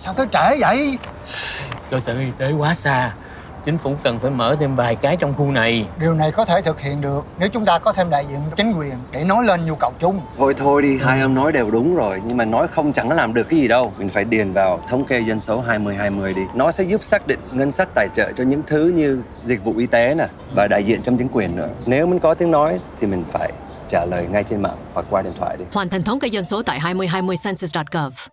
Sao tới trễ vậy? Cơ sở y tế quá xa. Chính phủ cần phải mở thêm vài cái trong khu này. Điều này có thể thực hiện được Nếu chúng ta có thêm đại diện chính quyền Để nói lên nhu cầu chung. Thôi thôi đi, hai ông nói đều đúng rồi. Nhưng mà nói không chẳng làm được cái gì đâu. Mình phải điền vào thống kê dân số 2020 đi. Nó sẽ giúp xác định ngân sách tài trợ cho những thứ như dịch vụ y tế nè Và đại diện trong chính quyền nữa. Nếu mình có tiếng nói thì mình phải trả lời ngay trên mạng hoặc qua điện thoại đi. Hoàn thành thống kê dân số tại 2020census.gov.